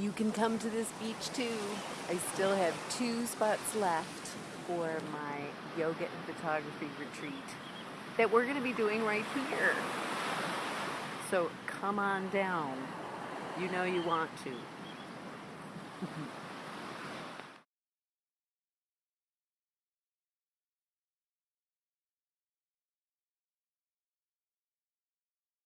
you can come to this beach too. I still have two spots left for my yoga and photography retreat that we're going to be doing right here. So come on down. You know you want to.